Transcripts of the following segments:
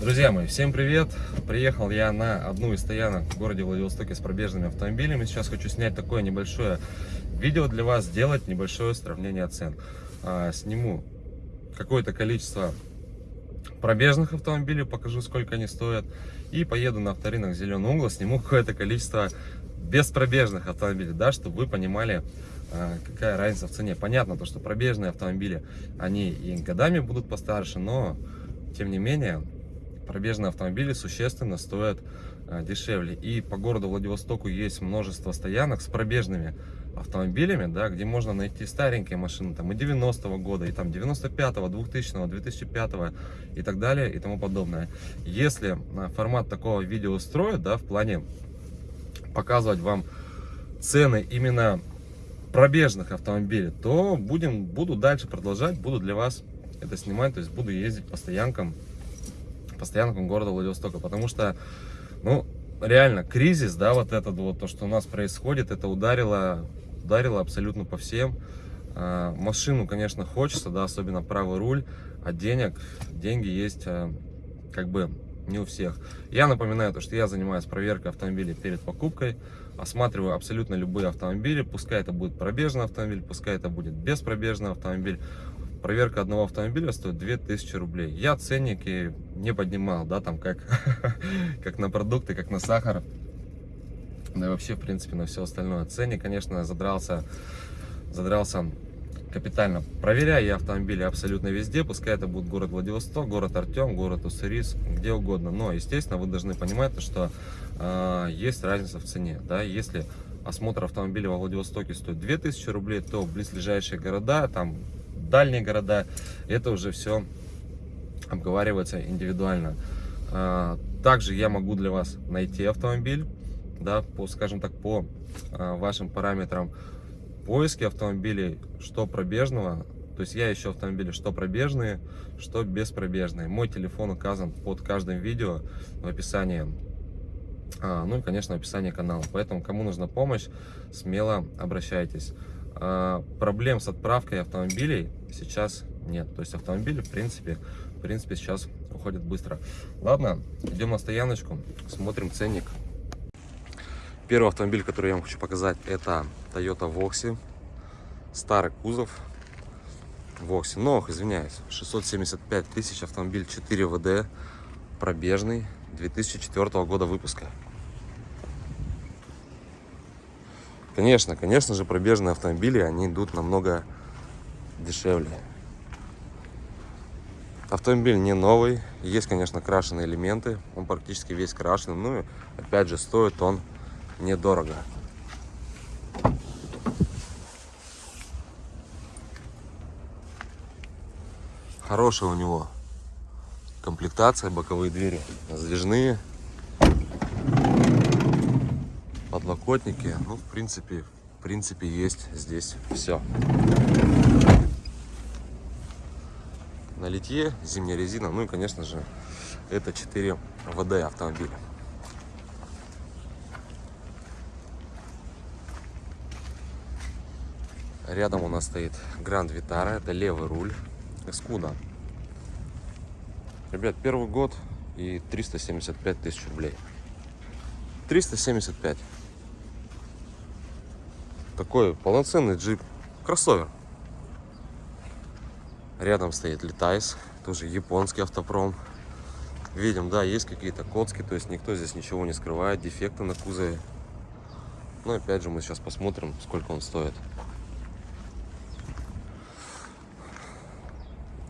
Друзья мои, всем привет! Приехал я на одну из стоянок в городе Владивостоке с пробежными автомобилями. Сейчас хочу снять такое небольшое видео для вас, сделать небольшое сравнение цен. А, сниму какое-то количество пробежных автомобилей, покажу сколько они стоят. И поеду на авторынок Зеленый угол, сниму какое-то количество беспробежных автомобилей, да, чтобы вы понимали, а, какая разница в цене. Понятно, то, что пробежные автомобили, они и годами будут постарше, но тем не менее пробежные автомобили существенно стоят а, дешевле. И по городу Владивостоку есть множество стоянок с пробежными автомобилями, да, где можно найти старенькие машины там и 90-го года, и там 95-го, 2000-го, 2005-го и так далее и тому подобное. Если а, формат такого видео устроит, да, в плане показывать вам цены именно пробежных автомобилей, то будем, буду дальше продолжать, буду для вас это снимать, то есть буду ездить по стоянкам по стоянкам города Владивостока, потому что, ну, реально, кризис, да, вот этот вот, то, что у нас происходит, это ударило, ударило абсолютно по всем. А, машину, конечно, хочется, да, особенно правый руль, а денег, деньги есть, а, как бы, не у всех. Я напоминаю, то, что я занимаюсь проверкой автомобилей перед покупкой, осматриваю абсолютно любые автомобили, пускай это будет пробежный автомобиль, пускай это будет беспробежный автомобиль, проверка одного автомобиля стоит 2000 рублей. Я ценники не поднимал, да, там как, как на продукты, как на сахар, да и вообще, в принципе, на все остальное. Ценник, конечно, задрался, задрался капитально. Проверяю я автомобили абсолютно везде, пускай это будет город Владивосток, город Артем, город Уссурийск, где угодно. Но, естественно, вы должны понимать, что э, есть разница в цене. Да? Если осмотр автомобиля во Владивостоке стоит 2000 рублей, то близлежащие города, там дальние города, это уже все обговаривается индивидуально. А, также я могу для вас найти автомобиль, да, по, скажем так, по а, вашим параметрам поиски автомобилей, что пробежного, то есть я ищу автомобили, что пробежные, что беспробежные. Мой телефон указан под каждым видео в описании, а, ну и, конечно, в описании канала. Поэтому, кому нужна помощь, смело обращайтесь. Проблем с отправкой автомобилей сейчас нет. То есть автомобили, в принципе, в принципе, сейчас уходят быстро. Ладно, идем на стояночку, смотрим ценник. Первый автомобиль, который я вам хочу показать, это Toyota Voxy. Старый кузов. Voxy. Но, извиняюсь, 675 тысяч автомобиль 4 ВД. Пробежный. 2004 года выпуска. Конечно, конечно же, пробежные автомобили, они идут намного дешевле. Автомобиль не новый, есть, конечно, крашеные элементы, он практически весь крашеный, ну и, опять же, стоит он недорого. Хорошая у него комплектация, боковые двери сдвижные, подлокотники. Ну, в принципе, в принципе, есть здесь все. Литье зимняя резина, ну и, конечно же, это 4 ВД автомобиля. Рядом у нас стоит Гранд Витара, это левый руль, Эскуда. Ребят, первый год и 375 тысяч рублей. 375 такой полноценный джип, кроссовер. Рядом стоит Летайс, тоже японский автопром. Видим, да, есть какие-то коцки, то есть никто здесь ничего не скрывает, дефекты на кузове. Но опять же мы сейчас посмотрим, сколько он стоит.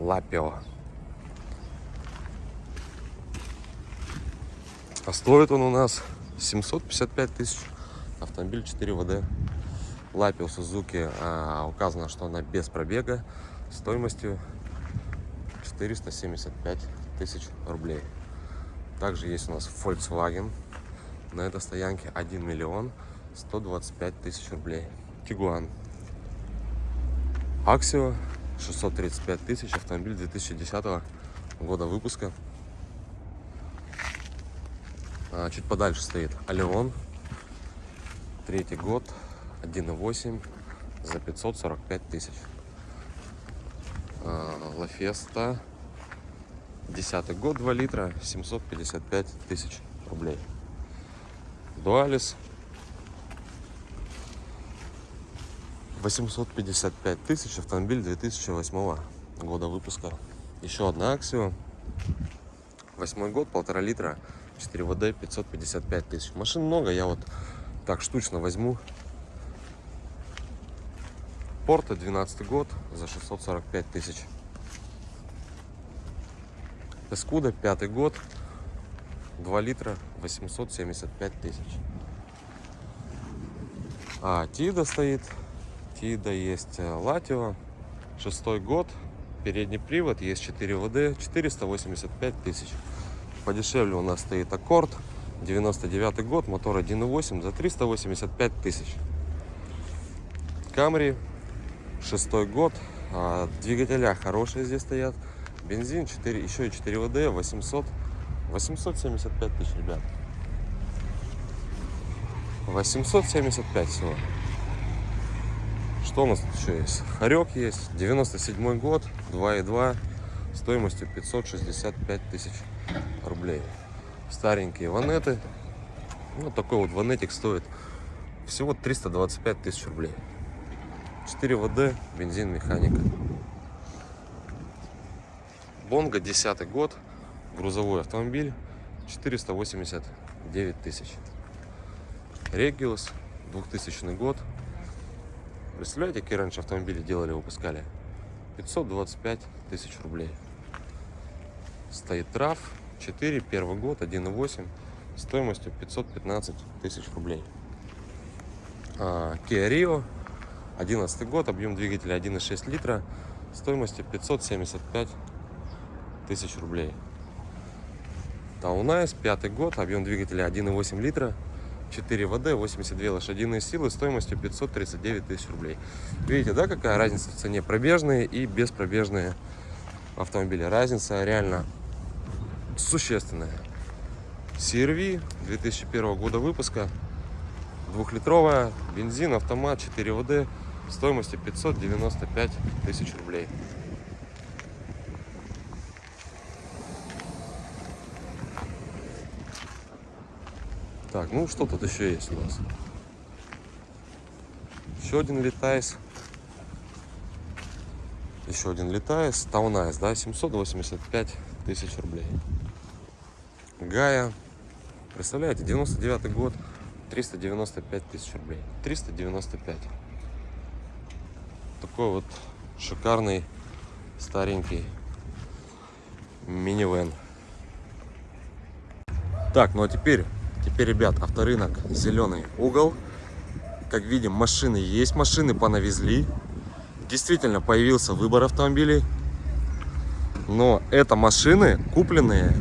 Лапио. А стоит он у нас 755 тысяч. Автомобиль 4 ВД. Лапе у Сузуки а, указано, что она без пробега стоимостью 475 тысяч рублей. Также есть у нас Volkswagen. На этой стоянке 1 миллион 125 тысяч рублей. Тигуан. Аксио 635 тысяч. Автомобиль 2010 года выпуска. А, чуть подальше стоит Алеон. Третий год. 1.8 за 545 тысяч. Лафеста Десятый год, 2 литра, 755 тысяч рублей. Дуалис 855 тысяч, автомобиль 2008 года выпуска. Еще одна Аксио, восьмой год, полтора литра, 4 ВД, 555 тысяч. Машин много, я вот так штучно возьму. Порта 12 год за 645 тысяч. Эскуда пятый год, 2 литра, 875 тысяч. А, Тида стоит. Тида есть э, Латио. Шестой год. Передний привод. Есть 4 ВД. 485 тысяч. Подешевле у нас стоит Аккорд. 99 год. Мотор 1.8 за 385 тысяч. Камри. Шестой год. А, двигателя хорошие здесь стоят. Бензин 4, еще и 4 ВД. 800 875 тысяч, ребят. 875 всего. Что у нас тут еще есть? Хорек есть. 97 год, 2.2, стоимостью 565 тысяч рублей. Старенькие ванеты. Ну, такой вот ванетик стоит всего 325 тысяч рублей. 4 ВД, бензин, механика. Бонга, 10 год, грузовой автомобиль 489 тысяч. Региус, 2000 год. Представляете, какие раньше автомобили делали, выпускали? 525 тысяч рублей. Toyota RAV4, первый год, 1.8, стоимостью 515 тысяч рублей. А, 11 год, объем двигателя 1,6 литра, стоимостью 575 тысяч рублей. Town Ace, пятый год, объем двигателя 1,8 литра, 4WD, 82 лошадиные силы, стоимостью 539 тысяч рублей. Видите, да, какая разница в цене? Пробежные и беспробежные автомобили. Разница реально существенная. CRV 2001 года выпуска, двухлитровая, бензин, автомат, 4 ВД, стоимостью 595 тысяч рублей. Так, ну что тут еще есть у нас? Еще один летайс. Еще один LiteAce. TownAce, да, 785 тысяч рублей. Gaia. Представляете, 99 год, 395 тысяч рублей. 395. Такой вот шикарный старенький минивэн. Так, ну а теперь Теперь, ребят, авторынок зеленый угол. Как видим, машины есть, машины понавезли. Действительно, появился выбор автомобилей. Но это машины, купленные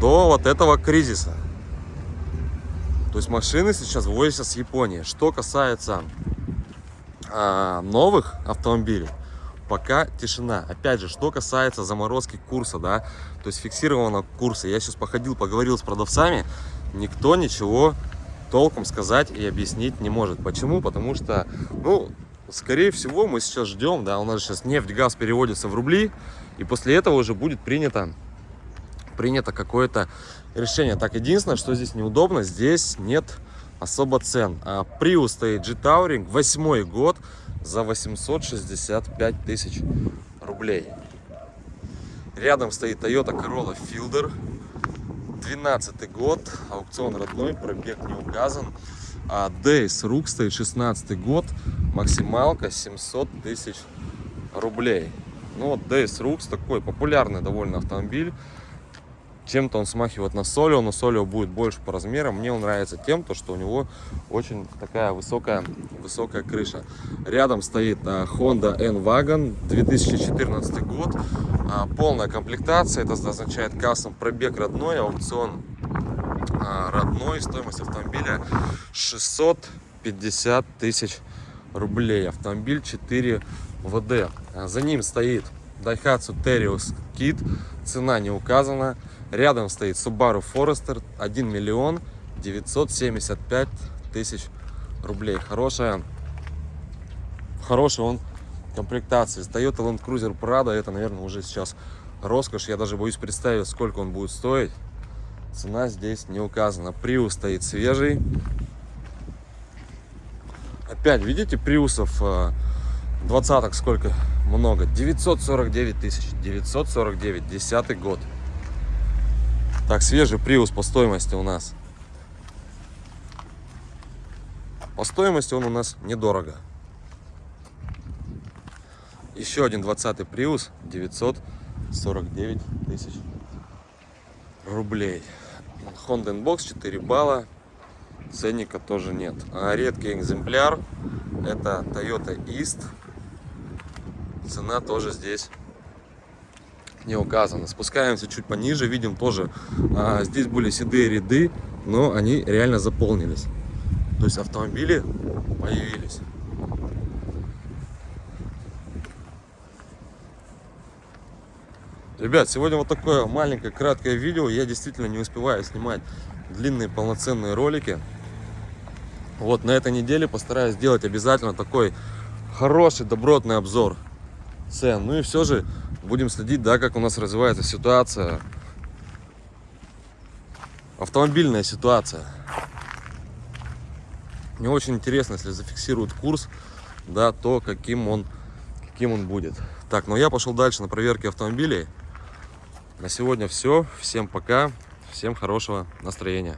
до вот этого кризиса. То есть машины сейчас ввозятся с Японии. Что касается а, новых автомобилей, пока тишина. Опять же, что касается заморозки курса, да, то есть фиксированного курса. Я сейчас походил, поговорил с продавцами, никто ничего толком сказать и объяснить не может. Почему? Потому что, ну, скорее всего, мы сейчас ждем, да, у нас сейчас нефть, газ переводится в рубли, и после этого уже будет принято, принято какое-то решение. Так, единственное, что здесь неудобно, здесь нет особо цен. А Prius стоит G-Touring, восьмой год, за 865 тысяч рублей. Рядом стоит Toyota Corolla Fielder. 12 год, аукцион родной, пробег не указан. А Days Рук стоит 16 год, максималка 700 тысяч рублей. Ну вот Days Rooks такой популярный довольно автомобиль. Чем-то он смахивает на Солио, но Солио будет больше по размерам. Мне он нравится тем, то, что у него очень такая высокая, высокая крыша. Рядом стоит а, Honda N-Wagon, 2014 год. А, полная комплектация, это означает кассом пробег родной, аукцион а, родной, стоимость автомобиля 650 тысяч рублей. Автомобиль 4 ВД. За ним стоит Daihatsu Terios Kit, цена не указана. Рядом стоит Subaru Forester 1 миллион 975 тысяч рублей. Хорошая, хорошая он комплектация. Toyota Land Cruiser Prado, это, наверное, уже сейчас роскошь. Я даже боюсь представить, сколько он будет стоить. Цена здесь не указана. Приус стоит свежий. Опять, видите, приусов э, двадцаток сколько много. 949 тысяч. 949, десятый год. Так, свежий приус по стоимости у нас. По стоимости он у нас недорого. Еще один 20 приус 949 тысяч рублей. Honda Inbox 4 балла. Ценника тоже нет. А редкий экземпляр это Toyota East. Цена тоже здесь не указана. Спускаемся чуть пониже, видим тоже, а, здесь были седые ряды, но они реально заполнились. То есть автомобили появились. Ребят, сегодня вот такое маленькое краткое видео. Я действительно не успеваю снимать длинные полноценные ролики. Вот на этой неделе постараюсь сделать обязательно такой хороший, добротный обзор цен. Ну и все же будем следить, да, как у нас развивается ситуация. Автомобильная ситуация. Мне очень интересно, если зафиксируют курс, да, то каким он, каким он будет. Так, ну я пошел дальше на проверке автомобилей. На сегодня все. Всем пока. Всем хорошего настроения.